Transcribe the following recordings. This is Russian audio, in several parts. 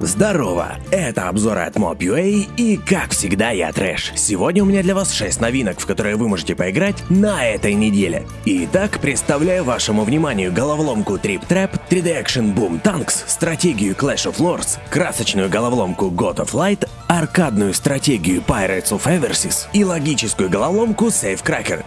Здорово! Это обзоры от Mob.ua и, как всегда, я Трэш. Сегодня у меня для вас 6 новинок, в которые вы можете поиграть на этой неделе. Итак, представляю вашему вниманию головоломку Trip Trap, 3D Action Boom Tanks, стратегию Clash of Lords, красочную головоломку God of Light, аркадную стратегию Pirates of Eversys и логическую головоломку Safe Cracker.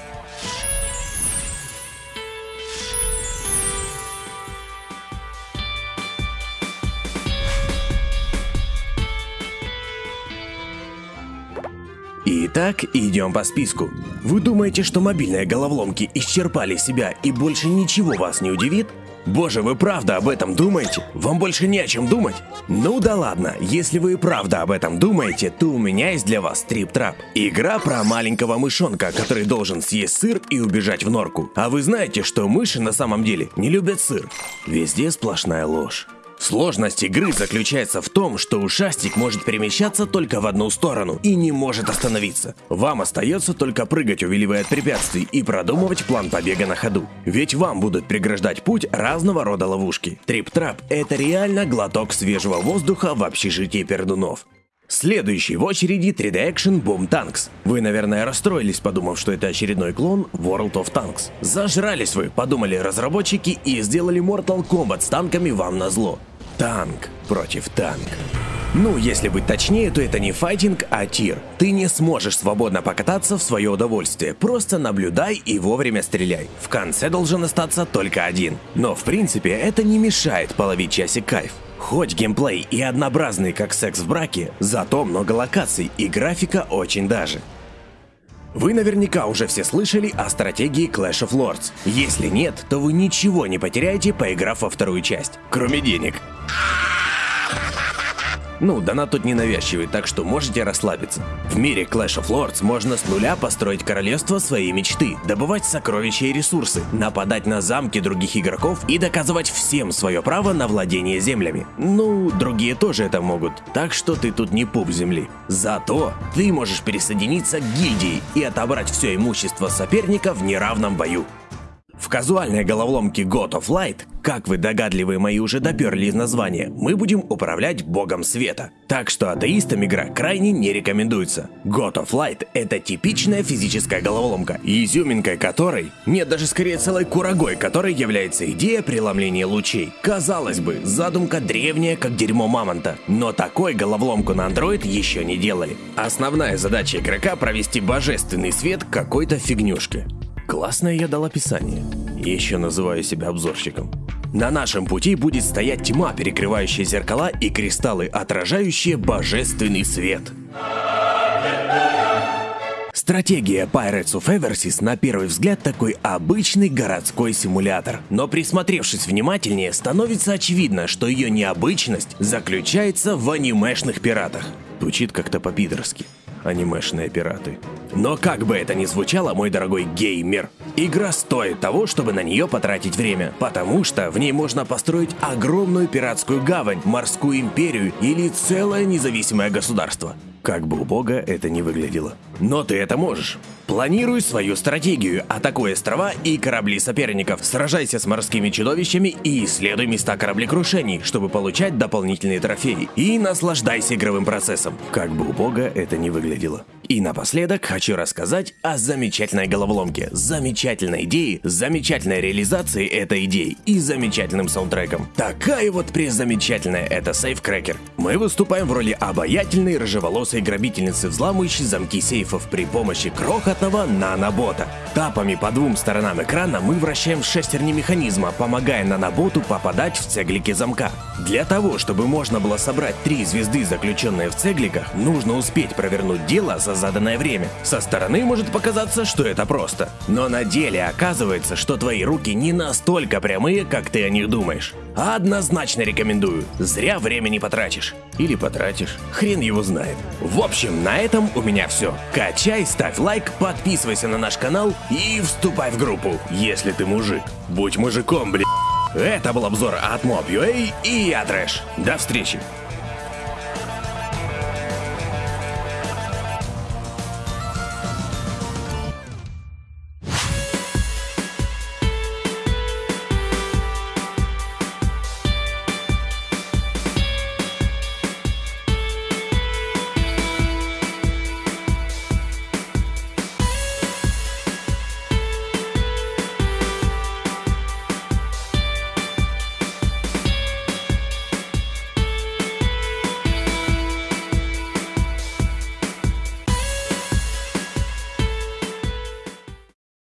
Итак, идем по списку. Вы думаете, что мобильные головоломки исчерпали себя и больше ничего вас не удивит? Боже, вы правда об этом думаете? Вам больше не о чем думать? Ну да ладно, если вы правда об этом думаете, то у меня есть для вас Трип Трап. Игра про маленького мышонка, который должен съесть сыр и убежать в норку. А вы знаете, что мыши на самом деле не любят сыр? Везде сплошная ложь. Сложность игры заключается в том, что ушастик может перемещаться только в одну сторону и не может остановиться. Вам остается только прыгать, увиливая от препятствий, и продумывать план побега на ходу. Ведь вам будут преграждать путь разного рода ловушки. Трип-трап – это реально глоток свежего воздуха в общежитии пердунов. Следующий в очереди 3D Action Boom Tanks. Вы, наверное, расстроились, подумав, что это очередной клон World of Tanks. Зажрались вы, подумали разработчики и сделали Mortal Kombat с танками вам на зло. Танк против танка. Ну, если быть точнее, то это не файтинг, а тир. Ты не сможешь свободно покататься в свое удовольствие, просто наблюдай и вовремя стреляй. В конце должен остаться только один. Но в принципе это не мешает половить часик кайф. Хоть геймплей и однообразный, как секс в браке, зато много локаций и графика очень даже. Вы наверняка уже все слышали о стратегии Clash of Lords. Если нет, то вы ничего не потеряете, поиграв во вторую часть. Кроме денег. Ну, донат тут ненавязчивый, так что можете расслабиться. В мире Clash of Lords можно с нуля построить королевство своей мечты, добывать сокровища и ресурсы, нападать на замки других игроков и доказывать всем свое право на владение землями. Ну, другие тоже это могут, так что ты тут не пуп земли. Зато ты можешь присоединиться к гильдии и отобрать все имущество соперника в неравном бою. В казуальной головоломке God of Light, как вы догадливые мои уже доперли из названия, мы будем управлять богом света. Так что атеистам игра крайне не рекомендуется. God of Light это типичная физическая головоломка, изюминкой которой, нет даже скорее целой курагой, которой является идея преломления лучей. Казалось бы, задумка древняя, как дерьмо мамонта, но такой головоломку на Android еще не делали. Основная задача игрока провести божественный свет какой-то фигнюшки. Классное я дал описание. Еще называю себя обзорщиком. На нашем пути будет стоять тьма, перекрывающая зеркала и кристаллы, отражающие божественный свет. Стратегия Pirates of Eversys на первый взгляд такой обычный городской симулятор. Но присмотревшись внимательнее, становится очевидно, что ее необычность заключается в анимешных пиратах. Звучит как-то по-пидорски анимешные пираты. Но как бы это ни звучало, мой дорогой геймер, игра стоит того, чтобы на нее потратить время, потому что в ней можно построить огромную пиратскую гавань, морскую империю или целое независимое государство. Как бы убого это ни выглядело. Но ты это можешь. Планируй свою стратегию, атакуй острова и корабли соперников, сражайся с морскими чудовищами и исследуй места кораблекрушений, чтобы получать дополнительные трофеи. И наслаждайся игровым процессом, как бы убого это ни выглядело. И напоследок хочу рассказать о замечательной головоломке, замечательной идее, замечательной реализации этой идеи и замечательным саундтреком. Такая вот презамечательная это Cracker. Мы выступаем в роли обаятельной рыжеволосой грабительницы, взламывающей замки сейфов при помощи крохотного нанобота. Тапами по двум сторонам экрана мы вращаем шестерни механизма, помогая наноботу попадать в цеглики замка. Для того, чтобы можно было собрать три звезды, заключенные в цегликах, нужно успеть провернуть дело за заданное время. Со стороны может показаться, что это просто. Но на деле оказывается, что твои руки не настолько прямые, как ты о них думаешь. Однозначно рекомендую. Зря времени потратишь. Или потратишь. Хрен его знает. В общем, на этом у меня все. Качай, ставь лайк, подписывайся на наш канал и вступай в группу, если ты мужик. Будь мужиком, блядь. Это был обзор от Mob.ua и я Трэш. До встречи.